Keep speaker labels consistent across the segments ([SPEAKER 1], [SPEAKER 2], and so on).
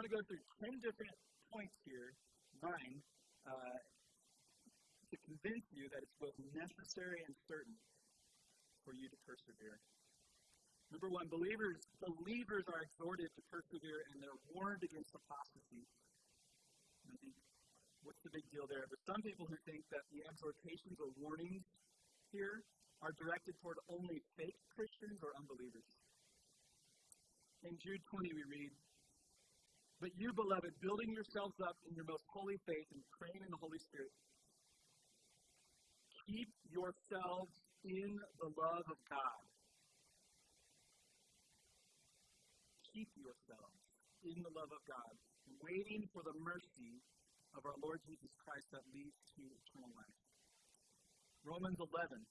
[SPEAKER 1] I'm going to go through 10 different points here, nine, uh, to convince you that it's both necessary and certain for you to persevere. Number one, believers believers are exhorted to persevere and they're warned against apostasy. I think, what's the big deal there? There's some people who think that the exhortations or warnings here are directed toward only fake Christians or unbelievers. In Jude 20, we read, But you, beloved, building yourselves up in your most holy faith and praying in the Holy Spirit, keep yourselves in the love of God. Keep yourselves in the love of God, waiting for the mercy of our Lord Jesus Christ that leads to eternal life. Romans 11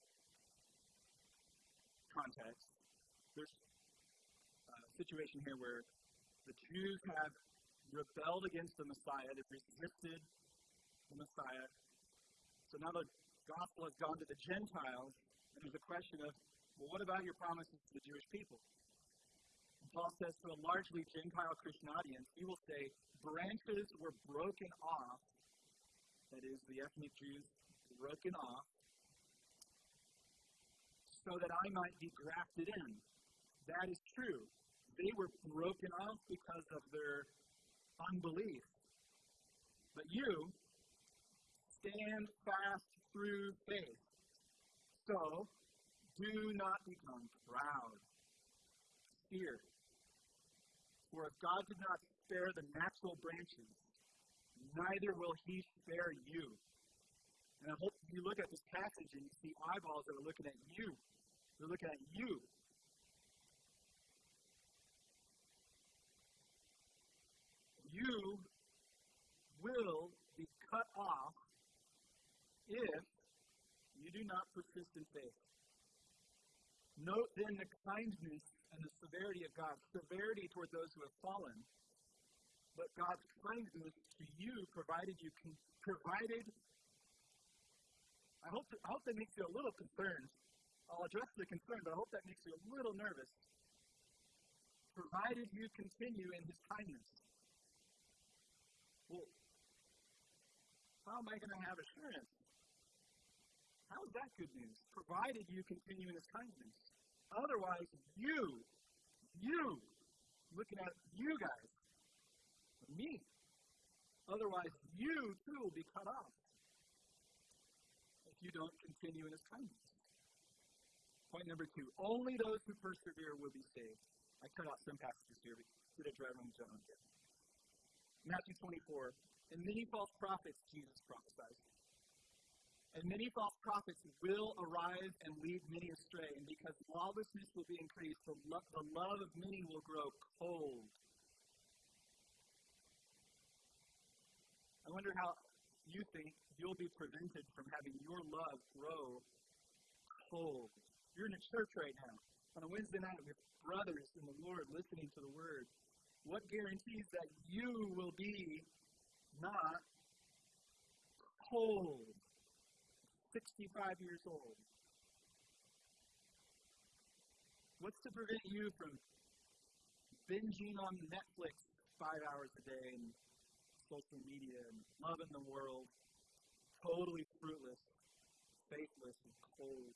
[SPEAKER 1] context. There's a situation here where the Jews have rebelled against the Messiah, they've resisted the Messiah. So now the gospel has gone to the Gentiles, and there's a question of, well, what about your promises to the Jewish people? And Paul says to a largely Gentile Christian audience, he will say, branches were broken off, that is, the ethnic Jews broken off, so that I might be grafted in. That is true. They were broken off because of their unbelief. But you stand fast through faith. So, do not become proud. Fear. For if God did not spare the natural branches, neither will he spare you. And I hope you look at this passage and you see eyeballs that are looking at you. They're looking at you. You will be cut off if you do not persist in faith. Note then the kindness and the severity of God. Severity toward those who have fallen, but God's kindness to you provided you con- provided. I hope I hope that makes you a little concerned. I'll address the concern, but I hope that makes you a little nervous. Provided you continue in His kindness. Well, how am I going to have assurance? How is that good news? Provided you continue in His kindness. Otherwise, you, you, looking at you guys, me. Otherwise, you too will be cut off if you don't continue in His kindness. Point number two only those who persevere will be saved. I cut out some passages here, but did a dry run John. Matthew 24. And many false prophets, Jesus prophesied. And many false prophets will arise and lead many astray. And because lawlessness will be increased, the, lo- the love of many will grow cold. I wonder how you think you'll be prevented from having your love grow cold. You're in a church right now on a Wednesday night with brothers in the Lord listening to the Word. What guarantees that you will be not cold, 65 years old? What's to prevent you from binging on Netflix five hours a day and social media and loving the world, totally fruitless, faithless, and cold?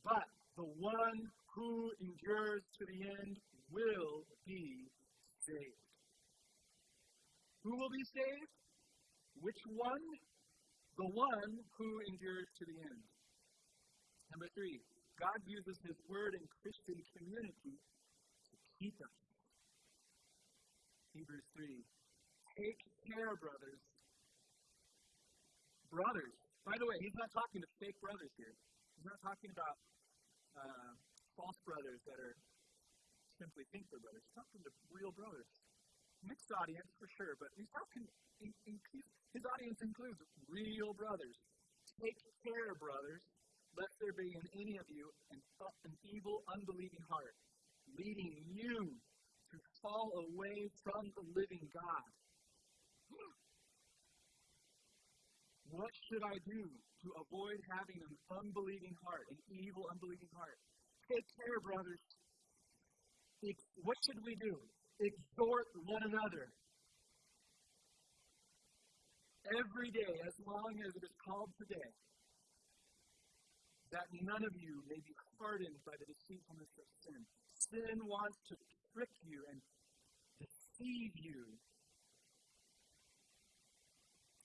[SPEAKER 1] But the one who endures to the end will be saved. Who will be saved? Which one? The one who endures to the end. Number three, God uses His Word in Christian community to keep us. Hebrews 3. Take care, brothers. Brothers. By the way, he's not talking to fake brothers here. He's not talking about uh, false brothers that are simply think they're brothers. He's talking to real brothers. Mixed audience for sure, but he's talking. In, in, his audience includes real brothers. Take care, brothers, lest there be in any of you an, an evil, unbelieving heart, leading you to fall away from the living God. What should I do to avoid having an unbelieving heart, an evil, unbelieving heart? Take care, brothers. What should we do? exhort one another. Every day, as long as it is called today, that none of you may be hardened by the deceitfulness of sin. Sin wants to trick you and deceive you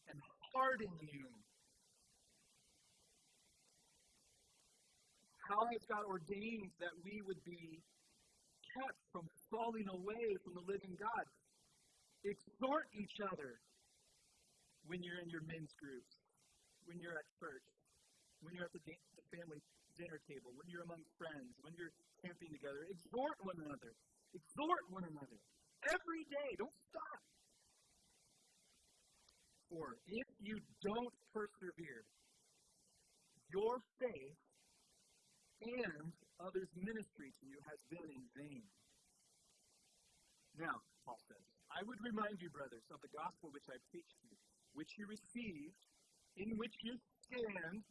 [SPEAKER 1] and harden you. How has God ordained that we would be from falling away from the living God? Exhort each other when you're in your men's groups, when you're at church, when you're at the, da- the family dinner table, when you're among friends, when you're camping together. Exhort one another. Exhort one another. Every day. Don't stop. For if you don't persevere, your faith and others' ministry to you has been in vain. Now, Paul says, I would remind you, brothers, of the gospel which I preached to you, which you received, in which you stand.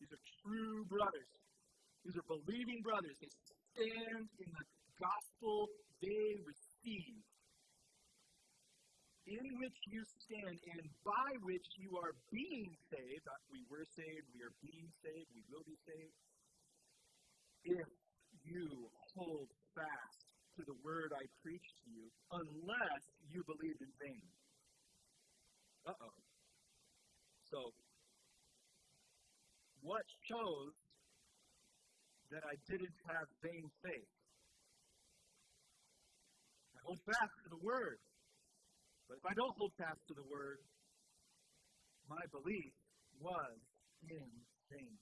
[SPEAKER 1] These are true brothers. These are believing brothers. They stand in the gospel they received, in which you stand, and by which you are being saved. Uh, we were saved, we are being saved, we will be saved. If you hold fast to the word I preached to you, unless you believed in vain. Uh oh. So, what shows that I didn't have vain faith? I hold fast to the word. But if I don't hold fast to the word, my belief was in vain.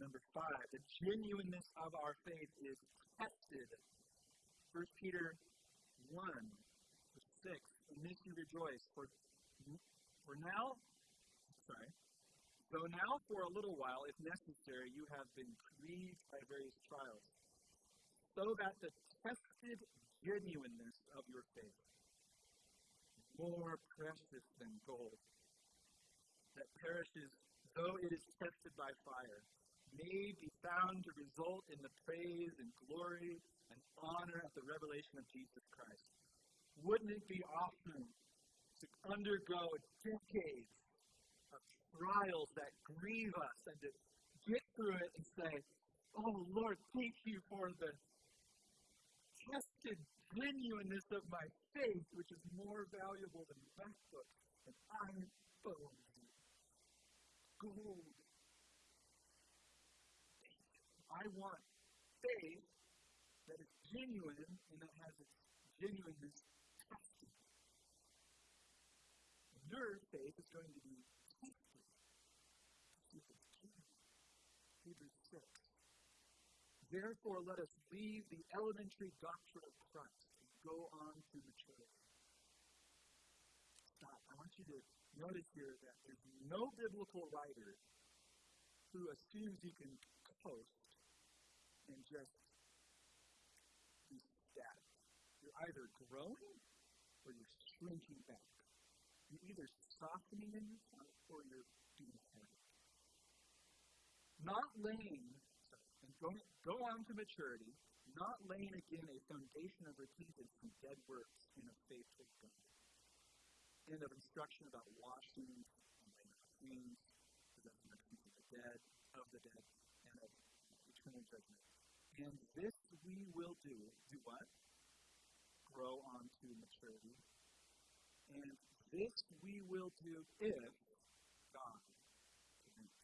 [SPEAKER 1] Number five, the genuineness of our faith is tested. 1 Peter 1, verse 6. In this you rejoice, for, for now, sorry, though now for a little while, if necessary, you have been grieved by various trials, so that the tested genuineness of your faith, more precious than gold, that perishes though it is tested by fire, may be found to result in the praise and glory and honor of the revelation of Jesus Christ. Wouldn't it be awesome to undergo decades of trials that grieve us and to get through it and say, Oh Lord, thank you for the tested genuineness of my faith, which is more valuable than MacBooks and iPhones and gold I want faith that is genuine and that has its genuineness tested. Your faith is going to be tested. Hebrews 6. Therefore, let us leave the elementary doctrine of Christ and go on to maturity. Stop. I want you to notice here that there's no biblical writer who assumes you can coast and just be static. You're either growing or you're shrinking back. You're either softening in yourself or you're being heavy. Not laying, and go, go on to maturity, not laying again a foundation of repentance from dead works and of faith God, and of instruction about washing and laying of clean, resurrection of the dead, of the dead, and of eternal judgment. And this we will do. Do what? Grow on to maturity. And this we will do if God permits.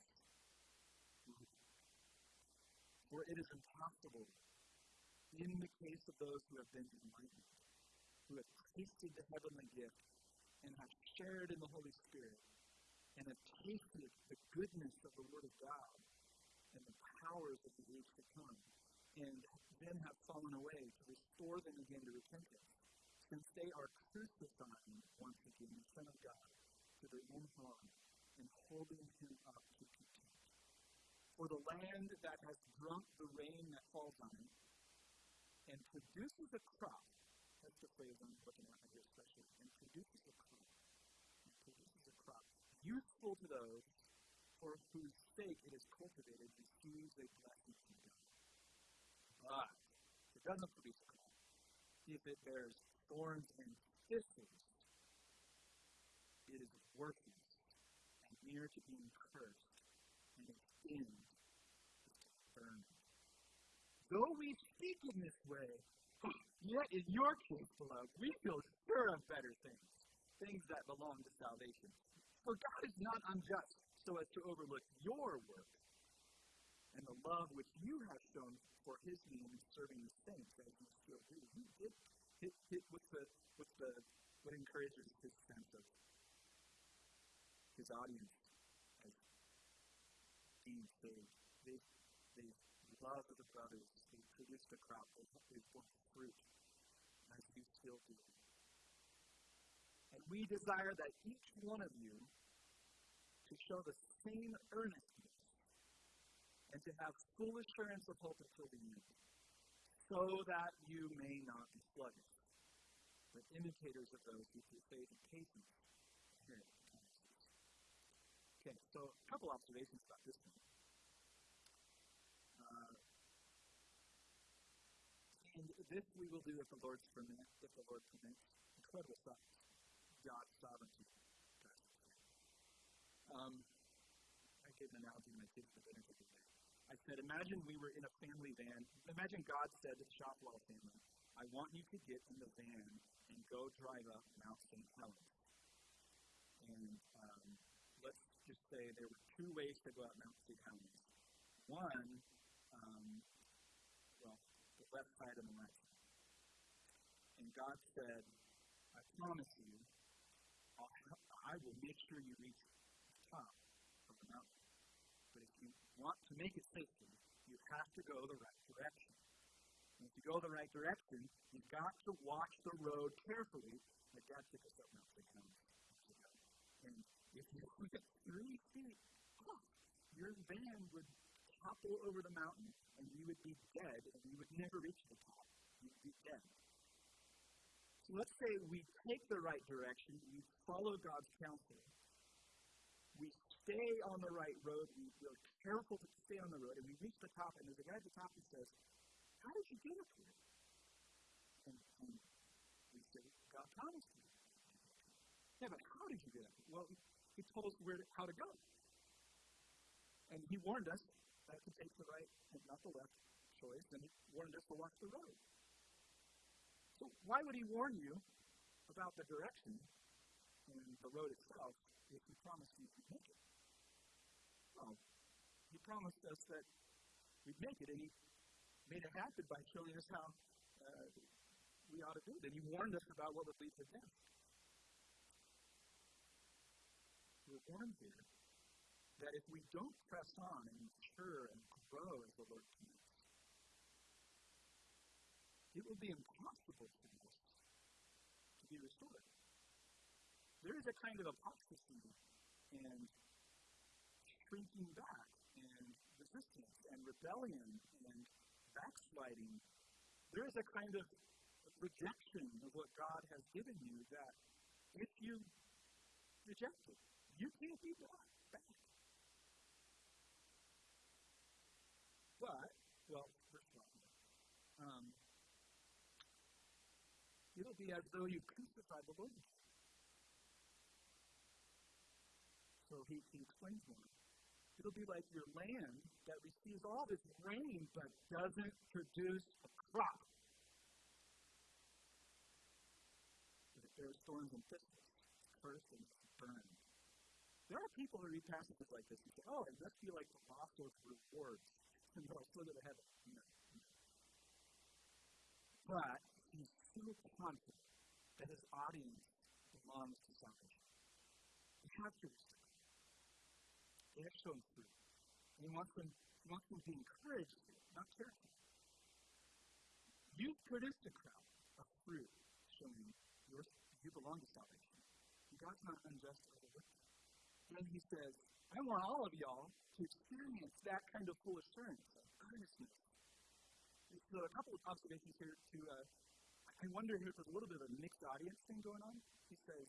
[SPEAKER 1] For it is impossible in the case of those who have been enlightened, who have tasted the heavenly gift, and have shared in the Holy Spirit, and have tasted the goodness of the Word of God and the powers of the age to come and then have fallen away, to restore them again to repentance, since they are crucifying once again the Son of God to their own harm and holding him up to contempt. For the land that has drunk the rain that falls on it and produces a crop, that's the phrase I'm looking at here especially, and produces a crop, and produces a crop useful to those for whose sake it is cultivated, receives a blessing from God. It doesn't produce if it bears thorns and thistles, it is worthless and near to being cursed, and its end is to. Though we speak in this way, yet in your case, beloved, we feel sure of better things, things that belong to salvation. For God is not unjust so as to overlook your work and the love which you have shown for his name in serving the saints as you still do. He did hit, hit what's the what's the what encourages his sense of his audience as being saved. They they love the brothers. They produced a crop. They they bore fruit as you still do. And we desire that each one of you to show the same earnestness and to have full assurance of hope until the end, so that you may not be sluggish, but imitators of those who through faith and patience inherit. Okay, so a couple observations about this one. Uh, and this we will do if the Lord's permit, if the Lord permits. Incredible stuff. God's sovereignty. Um, I gave an analogy to my kids for dinner today. I said, imagine we were in a family van. Imagine God said to the Shopwell family, I want you to get in the van and go drive up Mount St. Helens. And um, let's just say there were two ways to go up Mount St. Helens. One, um, well, the left side and the right side. And God said, I promise you, I'll, I will make sure you reach the top of the mountain. But if you want to make it safely, you have to go the right direction. And if you go the right direction, you've got to watch the road carefully. My dad took us up Mount St. Helens And if you went three feet off, your van would topple over the mountain, and you would be dead, and you would never reach the top. You'd be dead. So let's say we take the right direction, we follow God's counsel, stay on the right road, we, we're careful to stay on the road, and we reach the top, and there's a guy at the top who says, How did you get up here? And, and we say, God promised me. Yeah, but how did you get up here? Well, he told us where to, how to go. And he warned us that to take the right and not the left choice, and he warned us to watch the road. So why would he warn you about the direction and the road itself if he promised you to make it? Well, he promised us that we'd make it, and he made it happen by showing us how uh, we ought to do it. And he warned us about what would lead to death. We're warned here that if we don't press on and mature and grow as the Lord commands, it will be impossible for us to be restored there is a kind of apostasy and shrinking back and resistance and rebellion and backsliding. There is a kind of rejection of what God has given you that if you reject it, you can't be brought back. But, well, first of all, um, it'll be as though you crucified the Lord. So he, he explains more. It'll be like your land that receives all this rain but doesn't produce a crop. If there are storms and thistles, cursed and burned. There are people who read passages like this and say, oh, it must be like the loss of rewards. And they'll go to heaven. No. But he's so confident that his audience belongs to salvation. You have to respect have shown fruit. And he wants them, he wants them to be encouraged, not careful. You've produced a crowd of fruit showing you belong to salvation. God's not unjust or. And he says, I want all of y'all to experience that kind of full assurance of earnestness. So a couple of observations here to uh, I wonder if there's a little bit of a mixed audience thing going on. He says,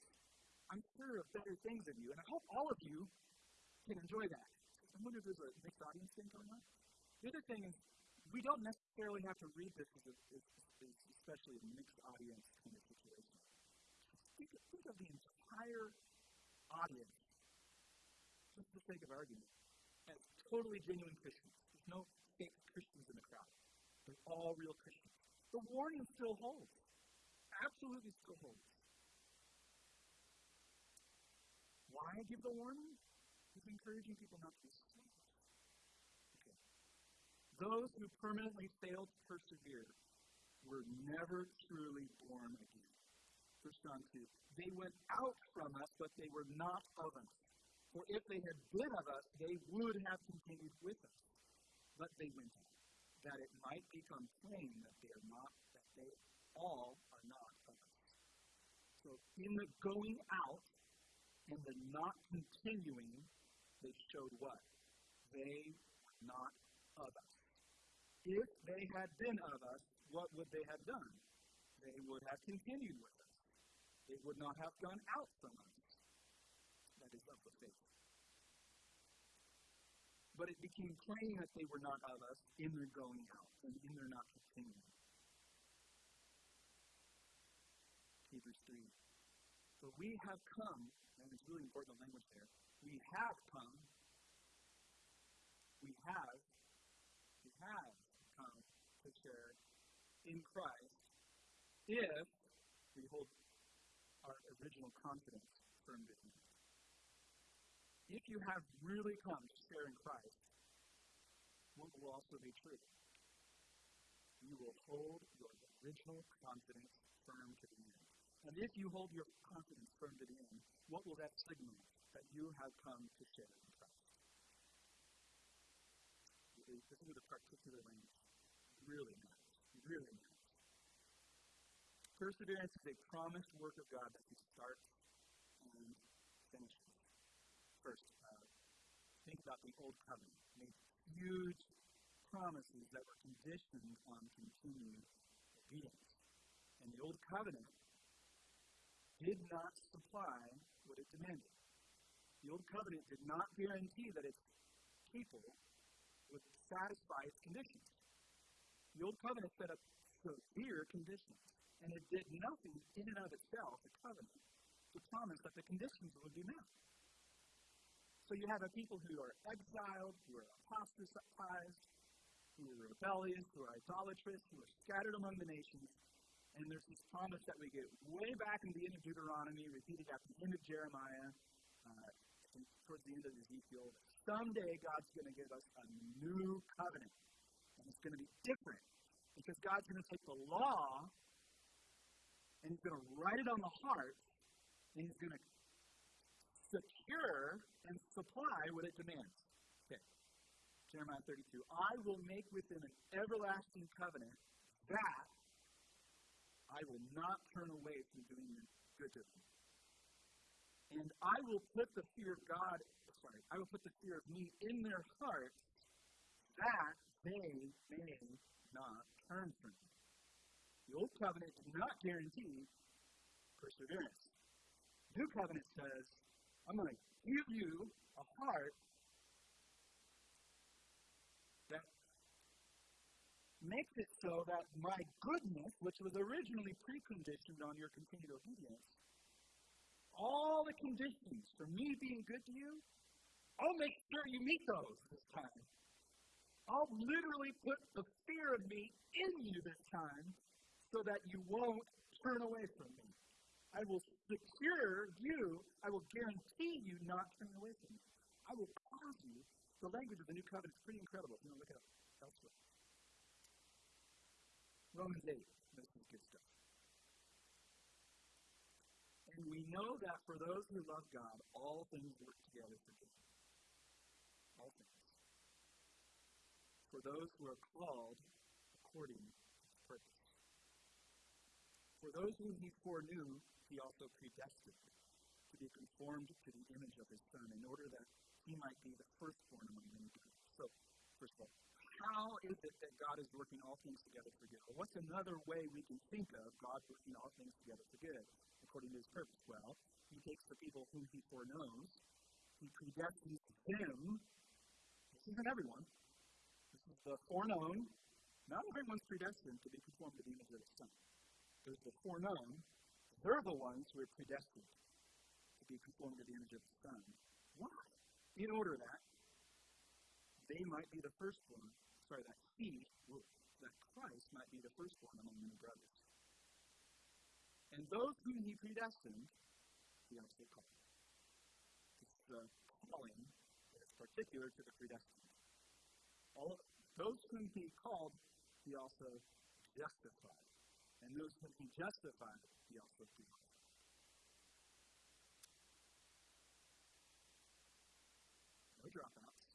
[SPEAKER 1] I'm sure of better things of you, and I hope all of you can enjoy that. I wonder if there's a mixed audience thing going on. The other thing is, we don't necessarily have to read this as, a, as, as, especially a mixed audience kind of situation. Think, think of the entire audience, just for the sake of argument, as totally genuine Christians. There's no fake Christians in the crowd. They're all real Christians. The warning still holds. Absolutely still holds. Why give the warning? He's encouraging people not to be. Okay. Those who permanently failed to persevere were never truly born again. First John 2. They went out from us, but they were not of us. For if they had been of us, they would have continued with us. But they went out, that it might become plain that they are not, that they all are not of us. So in the going out and the not continuing, they showed what? They were not of us. If they had been of us, what would they have done? They would have continued with us. They would not have gone out from us. That is of the faith. But it became plain that they were not of us in their going out and in their not continuing. Hebrews 3. But we have come, and it's really important the language there. We have come. We have. We have come to share in Christ if we hold our original confidence firm to. If you have really come to share in Christ, what will also be true? You will hold your original confidence firm to the end. And if you hold your confidence firm to the end, what will that signal? That you have come to share in Christ. This is a particular language. Really. Really. Perseverance is a promised work of God that He starts and finishes. First, uh, think about the Old Covenant. Made huge promises that were conditioned on continued obedience. And the Old Covenant did not supply what it demanded. The Old Covenant did not guarantee that its people would satisfy its conditions. The Old Covenant set up severe conditions, and it did nothing in and of itself, the covenant, to promise that the conditions would be met. So you have a people who are exiled, who are apostatized, who are rebellious, who are idolatrous, who are scattered among the nations, and there's this promise that we get way back in the end of Deuteronomy, repeated at the end of Jeremiah, uh, towards the end of Ezekiel. Someday God's going to give us a new covenant. And it's going to be different. Because God's going to take the law and He's going to write it on the heart and He's going to secure and supply what it demands. Okay. Jeremiah 32. I will make with them an everlasting covenant that I will not turn away from doing good to them. And I will put the fear of God, sorry, I will put the fear of me in their hearts that they may not turn from me. The old covenant did not guarantee perseverance. The New covenant says, I'm going to give you a heart that makes it so that my goodness, which was originally preconditioned on your continued obedience, all the conditions for me being good to you, I'll make sure you meet those this time. I'll literally put the fear of me in you this time so that you won't turn away from me. I will secure you, I will guarantee you not turn away from me. I will cause you. The language of the new covenant is pretty incredible. You know, look it up elsewhere. Romans 8. This is good stuff. And we know that for those who love God, all things work together for good. All things. For those who are called according to purpose. For those whom he foreknew, he also predestined to be conformed to the image of his Son, in order that he might be the firstborn among many. So, first of all, how is it that God is working all things together for good? What's another way we can think of God working all things together for good according to his purpose? Well, he takes the people whom he foreknows, he predestines them. This isn't everyone. This is the foreknown. Not everyone's predestined to be conformed to the image of his son. there's the foreknown. They're the ones who are predestined to be conformed to the image of the Son. Why? In order that they might be the firstborn, sorry, that he, that Christ might be the firstborn among many brothers. And those whom he predestined, he also called. It's the calling that is particular to the predestined. All of, those whom he called, he also justified. And those whom he justified, he also glorified. No dropouts.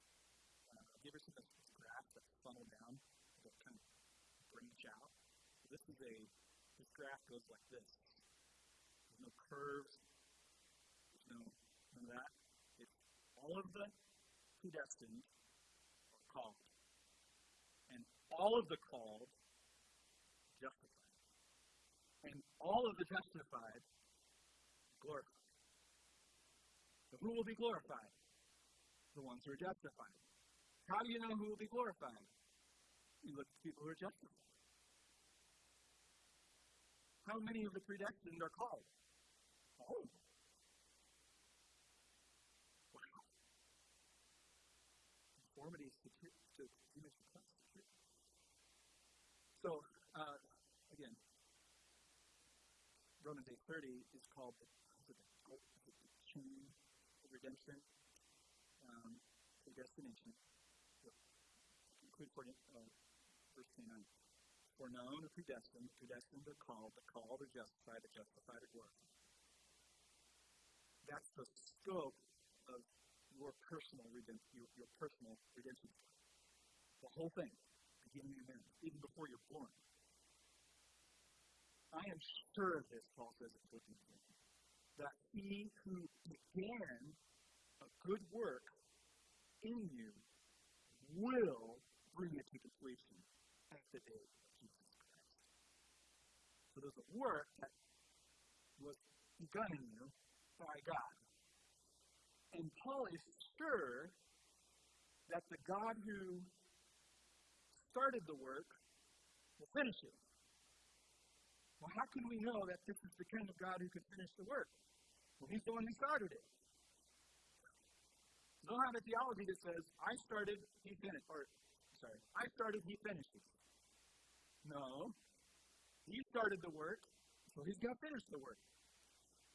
[SPEAKER 1] Uh, have you ever seen this graph that funnel down, that kind of branch out? This is a graph goes like this. There's no curves. There's no none of that. It's all of the predestined are called. And all of the called justified. And all of the justified glorified. So who will be glorified? The ones who are justified. How do you know who will be glorified? You look at people who are justified. How many of the predestined are called? All. Wow. Conformity to image of Christ. So, uh, again, Romans 8.30 is called the, is it the, the chain of redemption, um, predestination. So, conclude for uh, verse 29 foreknown or predestined, predestined are called, the called are justified, the justified are glorified. That's the scope of your personal redemption, your, your personal redemption. The whole thing, beginning and end, even before you're born. I am sure of this, Paul says in Philippians 1, that he who began a good work in you will bring it to completion at the day so there's a work that was begun in you by God. And Paul is sure that the God who started the work will finish it. Well, how can we know that this is the kind of God who can finish the work? Well, he's the one who started it. Don't have a theology that says, I started, he finished, or, sorry, I started, he finishes. No. He started the work, so he's got to finish the work.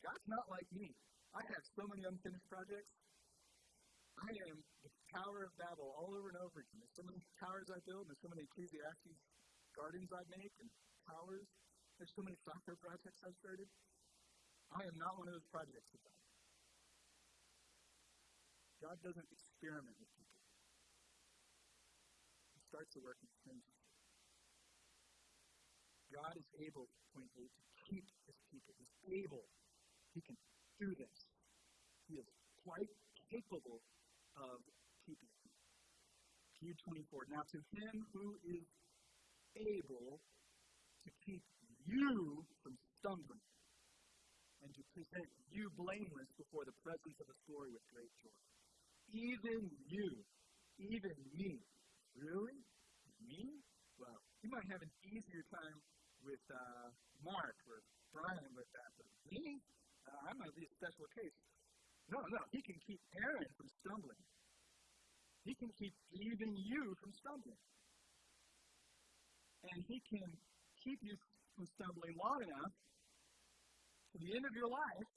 [SPEAKER 1] God's not like me. I have so many unfinished projects. I am the Tower of Babel all over and over again. There's so many towers I build, there's so many Ecclesiastes gardens I make and towers. There's so many software projects I've started. I am not one of those projects of God. God doesn't experiment with people. He starts the work and finishes God is able, point eight, to keep his people. He's able. He can do this. He is quite capable of keeping. Jude 24. Now to him who is able to keep you from stumbling and to present you blameless before the presence of his glory with great joy. Even you, even me. Really? Me? Well, you might have an easier time with uh, Mark or Brian with that, but me, uh, I might be a special case. No, no, he can keep Aaron from stumbling. He can keep even you from stumbling. And he can keep you from stumbling long enough to the end of your life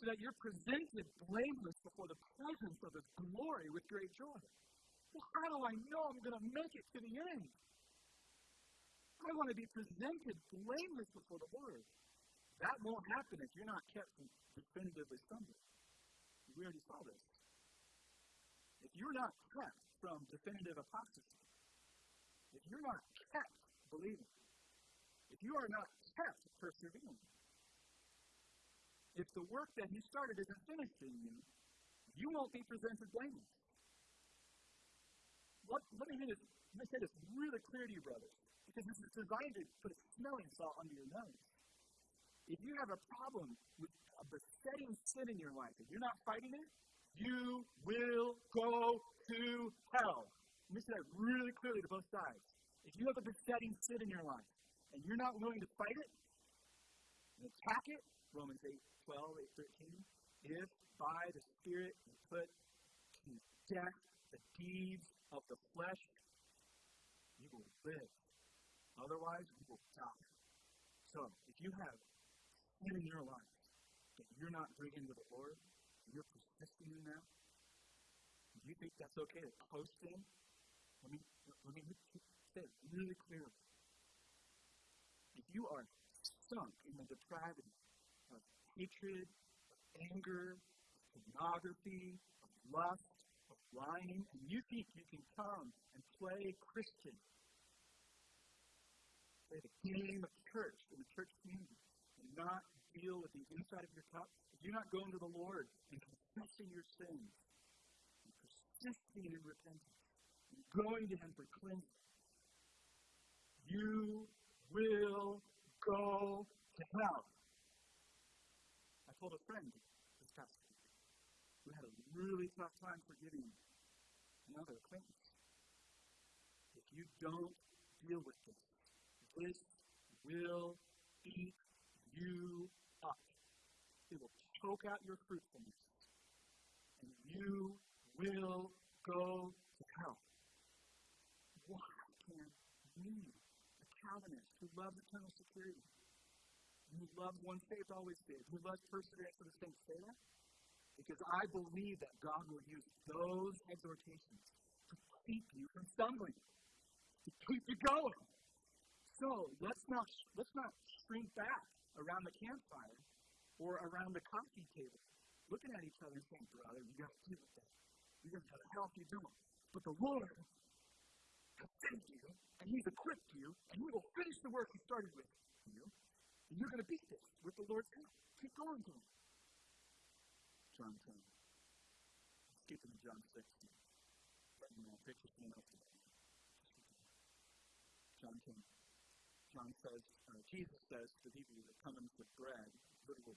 [SPEAKER 1] so that you're presented blameless before the presence of his glory with great joy. Well, how do I know I'm going to make it to the end? I want to be presented blameless before the Lord. That won't happen if you're not kept from definitively stumbling. We already saw this. If you're not kept from definitive apostasy, if you're not kept believing, if you are not kept persevering, if the work that He started isn't finished in you, you won't be presented blameless. Let, let, me, this, let me say this really clear to you, brothers. Because this is designed to put a smelling salt under your nose. If you have a problem with a besetting sin in your life, if you're not fighting it, you will go to hell. Let me say that really clearly to both sides. If you have a besetting sin in your life and you're not willing to fight it, and attack it, Romans 8, 12, 8, 13, if by the Spirit you put to death the deeds of the flesh, you will live. Otherwise, you will die. So, if you have sin in your life that you're not bringing to the Lord, and you're persisting in that, do you think that's okay to post in? Let me, let me say it really clearly. If you are sunk in the depravity of hatred, of anger, of pornography, of lust, of lying, and you think you can come and play Christian, play the game of the church in the church community, and not deal with the inside of your cup, you're not going to the Lord and confessing your sins, and persisting in repentance, and going to Him for cleansing, you will go to hell. I told a friend this past week who had a really tough time forgiving another acquaintance. If you don't deal with this, this will eat you up. It will choke out your fruitfulness. And you will go to hell. Why can't we Calvinists who love eternal security, who love one faith always did, who loves perseverance for the saints, say that? Because I believe that God will use those exhortations to keep you from stumbling, to keep you going. So let's not let's not shrink back around the campfire or around the coffee table, looking at each other and saying, "Brother, you got to deal with that. You're going to to help you do it." But the Lord has sent you, and He's equipped you, and He will finish the work He started with you. And you're going to beat this with the Lord's help. Keep going to Him. John 10. Skip into John 16. Let me. Picture someone else today. John 10. John says, uh, Jesus says to the people that come in with bread, bread, who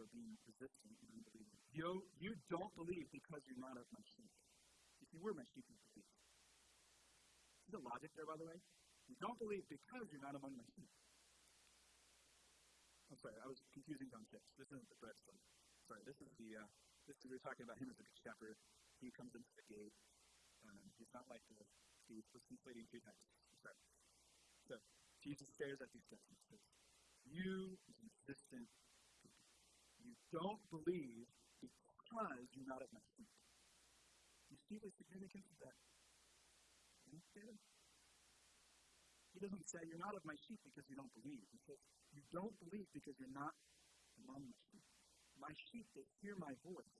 [SPEAKER 1] are being resistant and unbelieving. You, you don't believe because you're not of my sheep. If you were my sheep, you believe. See the logic there, by the way? You don't believe because you're not among my sheep. I'm sorry, I was confusing John 6. This isn't the bread story. Sorry, this is the, uh, this is, we are talking about him as a good shepherd. He comes into the gate. Um, he's not like the thief was conflating two types. Sorry. So, Jesus stares at these guys and says, You resistant You don't believe because you're not of my sheep you see the significance of that? He doesn't say, You're not of my sheep because you don't believe. He says, You don't believe because you're not among my sheep. My sheep, they hear my voice,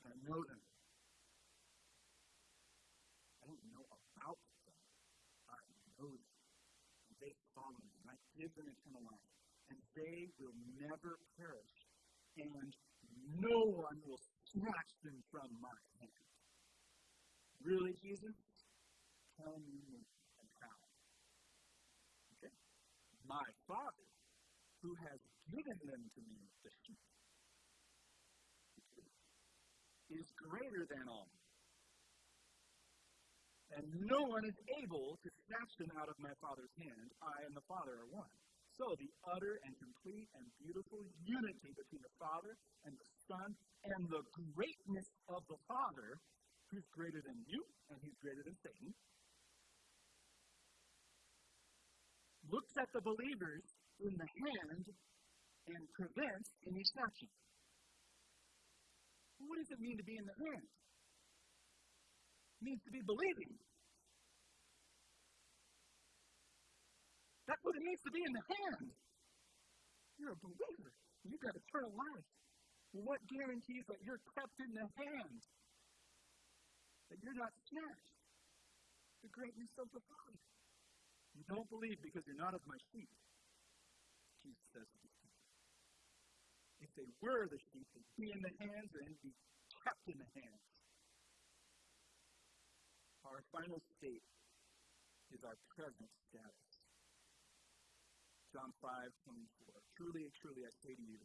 [SPEAKER 1] and I know them. I don't know about them. I know them. And they follow me. Give them eternal life. And they will never perish. And no one will snatch them from my hand. Really, Jesus? Tell me and how. Okay? My Father, who has given them to me, is greater than all. And no one is able to snatch them out of my Father's hand. I and the Father are one. So the utter and complete and beautiful unity between the Father and the Son and the greatness of the Father who's greater than you and he's greater than Satan, looks at the believers in the hand and prevents any snatching. What does it mean to be in the hand? Means to be believing. That's what it means to be in the hand. You're a believer. You've got eternal life. What guarantees that you're kept in the hand? that you're not snatched. The greatness of the Father. You don't believe because you're not of my sheep. Jesus says. If they were the sheep, they'd be in the hands and be kept in the hands. Our final state is our present status. John 5, 24. Truly, truly, I say to you,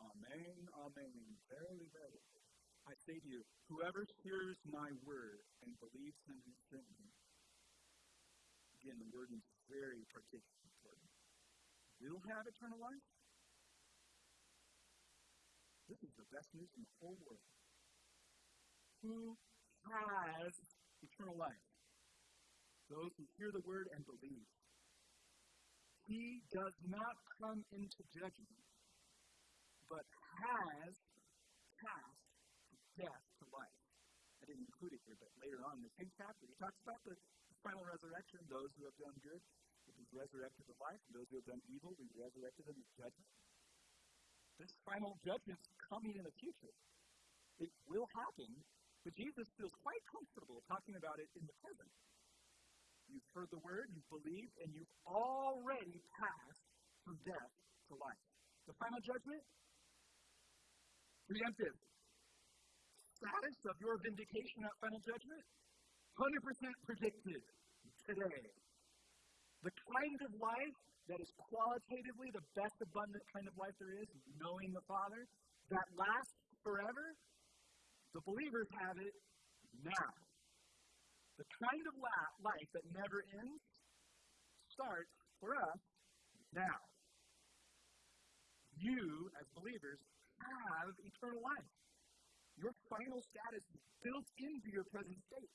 [SPEAKER 1] Amen, Amen, verily, verily. I say to you, whoever hears my word and believes him who sent me, again, the word is very particularly important. will have eternal life? This is the best news in the whole world. Who has eternal life? Those who hear the word and believe. He does not come into judgment, but has passed death to life. I didn't include it here, but later on in the same chapter, he talks about the final resurrection. Those who have done good will be resurrected to life, and those who have done evil will be resurrected in the judgment. This final judgment is coming in the future. It will happen, but Jesus feels quite comfortable talking about it in the present. You've heard the word, you've believed, and you've already passed from death to life. The final judgment? Preemptive. Status of your vindication at final judgment? 100% predicted today. The kind of life that is qualitatively the best abundant kind of life there is, knowing the Father, that lasts forever, the believers have it now. The kind of life that never ends starts for us now. You, as believers, have eternal life. Your final status is built into your present state.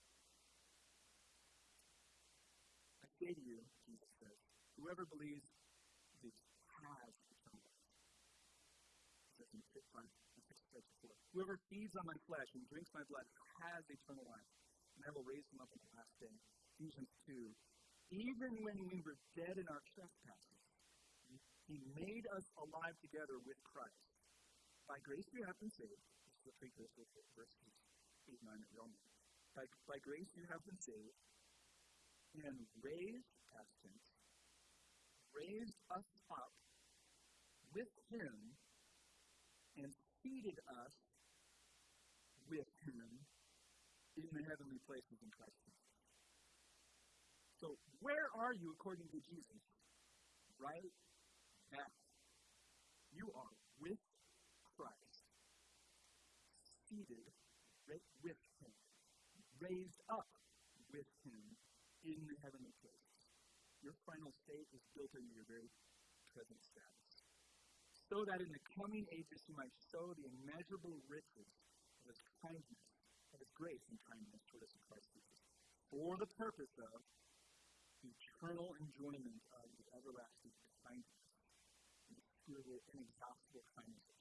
[SPEAKER 1] I say to you, Jesus says, whoever believes this has eternal life. Whoever feeds on my flesh and drinks my blood has eternal life and I will raise them up on the last day. Ephesians 2. Even when we were dead in our trespasses, he made us alive together with Christ. By grace you have been saved. This is precursor to verses 8 9 that we all know. By, by grace you have been saved and raised, past tense, raised us up with him and seated us with him in the heavenly places in Christ. So, where are you according to Jesus? Right now. You are with Christ, seated with Him, raised up with Him in the heavenly places. Your final state is built into your very present status. So that in the coming ages you might show the immeasurable riches His kindness of his grace and kindness toward us in Christ Jesus, for the purpose of eternal enjoyment of the everlasting kindness and the inexhaustible kindness. of